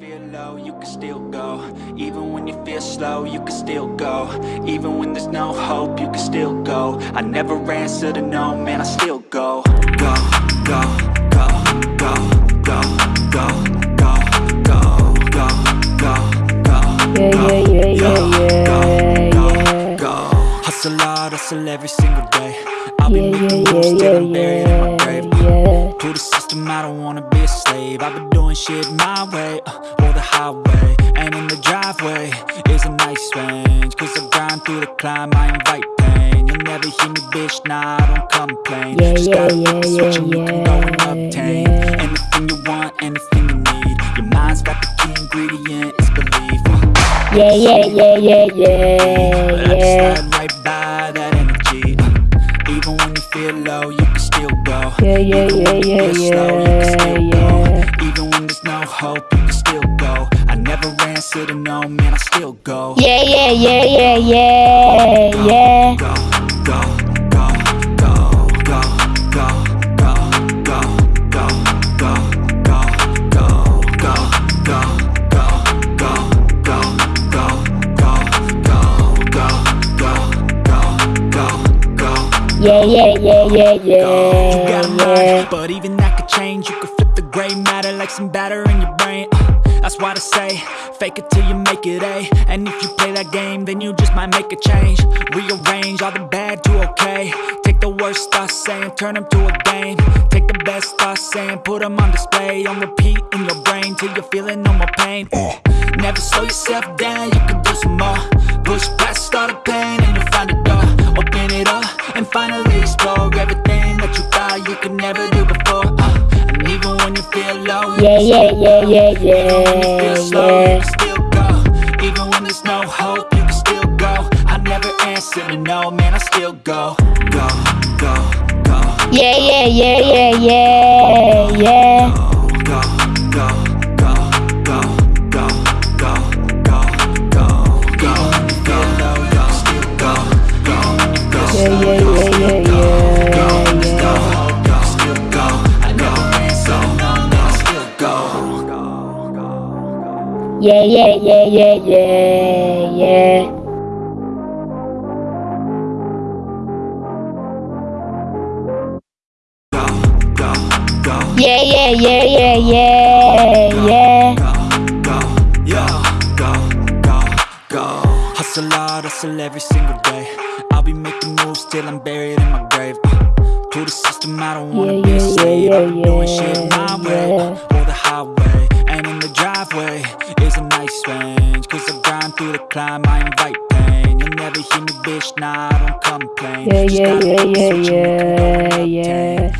feel low, you can still go. Even when you feel slow, you can still go. Even when there's no hope, you can still go. I never answer to no, man, I still go. Go, go, go, go, go, go, go, go, go, go, go. Yeah, yeah, yeah, yeah, yeah. Go. Hustle hard, hustle every single day. I'll be making moves till I'm buried System, I don't wanna be a slave. I've been doing shit my way, uh, or the highway And in the driveway. Is a nice range Cause I grind through the climb, I invite pain. You'll never hear me, bitch, nah, I don't complain. Yeah, Just yeah, gotta yeah, switch and you can go and yeah, obtain yeah. Anything you want, anything you need. Your mind's got the key ingredient, it's belief. Uh, Yeah, yeah, yeah, yeah, yeah, I yeah. When low, you can still go. Yeah, yeah, yeah, feel yeah, slow, you can yeah, still yeah. go. Even when there's no hope, you can still go. I never answer to no, man, I still go. Yeah, yeah, yeah, yeah, yeah, yeah. Go. Yeah, yeah, yeah, yeah, You got a yeah, mind, but even that could change. You could flip the gray matter like some batter in your brain. Uh, that's why they say, fake it till you make it A. And if you play that game, then you just might make a change. Rearrange all the bad to okay. Take the worst thoughts saying, turn them to a game. Take the best thoughts saying, put them on display. On repeat in your brain till you're feeling no more pain. Uh, never slow yourself down, you can do some more. Never do before. Uh, and even when you feel low, Yeah, yeah, yeah, yeah, Even when you feel yeah, yeah. still go. Even when there's no hope, you can still go. I never answer to no, man, I still go. Go, go, go. Yeah, yeah, yeah, yeah, yeah, yeah. Yeah, yeah, yeah, yeah, yeah, yeah. Yeah, yeah, yeah, yeah, yeah, yeah. go, go, yo, go, go, go. Hustle hard, hustle every single day. I'll be making moves till I'm buried in my grave. Uh, to the system, I don't wanna Yeah, be a yeah, slave. yeah, I've been doing shit yeah, my way, through the climb, I invite pain. You'll never hear me, bitch, nah, I don't complain. Yeah, Just yeah, yeah, yeah, switch and you can go and yeah, obtain.